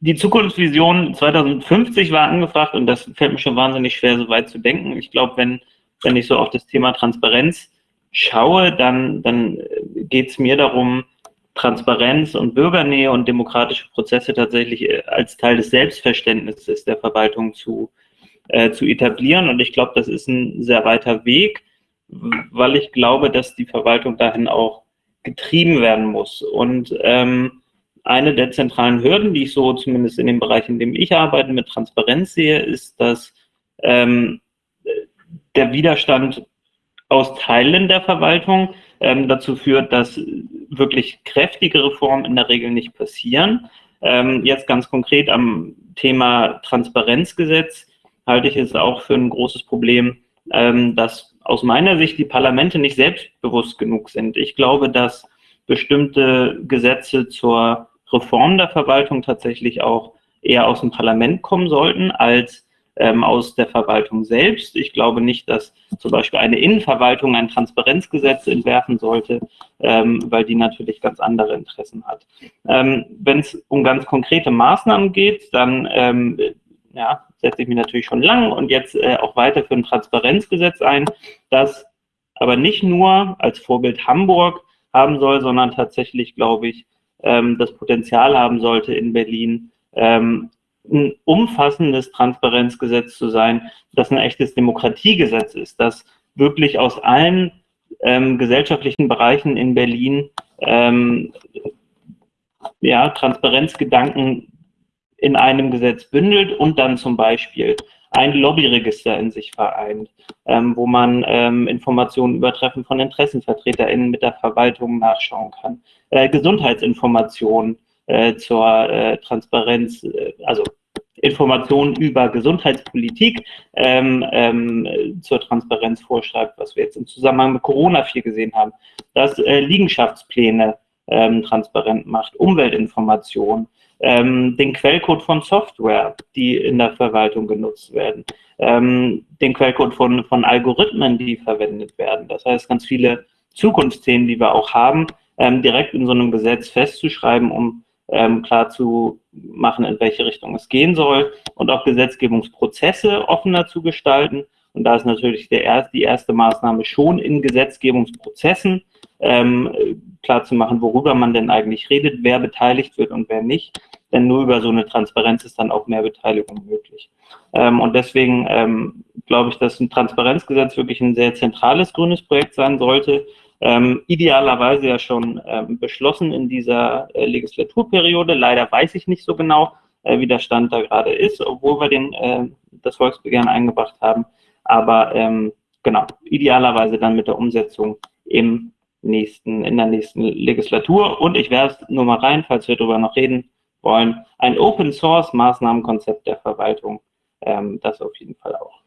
die Zukunftsvision 2050 war angefragt und das fällt mir schon wahnsinnig schwer, so weit zu denken. Ich glaube, wenn, wenn ich so auf das Thema Transparenz schaue, dann, dann geht es mir darum, Transparenz und Bürgernähe und demokratische Prozesse tatsächlich äh, als Teil des Selbstverständnisses der Verwaltung zu, äh, zu etablieren. Und ich glaube, das ist ein sehr weiter Weg, weil ich glaube, dass die Verwaltung dahin auch getrieben werden muss. Und ähm, eine der zentralen Hürden, die ich so zumindest in dem Bereich, in dem ich arbeite, mit Transparenz sehe, ist, dass ähm, der Widerstand aus Teilen der Verwaltung ähm, dazu führt, dass wirklich kräftige Reformen in der Regel nicht passieren. Ähm, jetzt ganz konkret am Thema Transparenzgesetz halte ich es auch für ein großes Problem, ähm, dass aus meiner Sicht die Parlamente nicht selbstbewusst genug sind. Ich glaube, dass bestimmte Gesetze zur Reform der Verwaltung tatsächlich auch eher aus dem Parlament kommen sollten als ähm, aus der Verwaltung selbst. Ich glaube nicht, dass zum Beispiel eine Innenverwaltung ein Transparenzgesetz entwerfen sollte, ähm, weil die natürlich ganz andere Interessen hat. Ähm, Wenn es um ganz konkrete Maßnahmen geht, dann ähm, ja, setze ich mich natürlich schon lang und jetzt äh, auch weiter für ein Transparenzgesetz ein, das aber nicht nur als Vorbild Hamburg haben soll, sondern tatsächlich, glaube ich, ähm, das Potenzial haben sollte in Berlin, ähm, ein umfassendes Transparenzgesetz zu sein, das ein echtes Demokratiegesetz ist, das wirklich aus allen ähm, gesellschaftlichen Bereichen in Berlin ähm, ja, Transparenzgedanken in einem Gesetz bündelt und dann zum Beispiel ein Lobbyregister in sich vereint, ähm, wo man ähm, Informationen über Treffen von InteressenvertreterInnen mit der Verwaltung nachschauen kann. Äh, Gesundheitsinformationen äh, zur äh, Transparenz, äh, also Informationen über Gesundheitspolitik ähm, ähm, zur Transparenz vorschreibt, was wir jetzt im Zusammenhang mit Corona viel gesehen haben, dass äh, Liegenschaftspläne ähm, transparent macht, Umweltinformationen, ähm, den Quellcode von Software, die in der Verwaltung genutzt werden, ähm, den Quellcode von, von Algorithmen, die verwendet werden. Das heißt, ganz viele Zukunftsthemen, die wir auch haben, ähm, direkt in so einem Gesetz festzuschreiben, um ähm, klar zu machen, in welche Richtung es gehen soll und auch Gesetzgebungsprozesse offener zu gestalten. Und da ist natürlich der erst, die erste Maßnahme schon in Gesetzgebungsprozessen ähm, klar zu machen, worüber man denn eigentlich redet, wer beteiligt wird und wer nicht. Denn nur über so eine Transparenz ist dann auch mehr Beteiligung möglich. Ähm, und deswegen ähm, glaube ich, dass ein Transparenzgesetz wirklich ein sehr zentrales grünes Projekt sein sollte, ähm, idealerweise ja schon ähm, beschlossen in dieser äh, Legislaturperiode. Leider weiß ich nicht so genau, äh, wie der Stand da gerade ist, obwohl wir den, äh, das Volksbegehren eingebracht haben. Aber ähm, genau, idealerweise dann mit der Umsetzung im nächsten, in der nächsten Legislatur. Und ich werfe nur mal rein, falls wir darüber noch reden wollen, ein Open Source Maßnahmenkonzept der Verwaltung, ähm, das auf jeden Fall auch.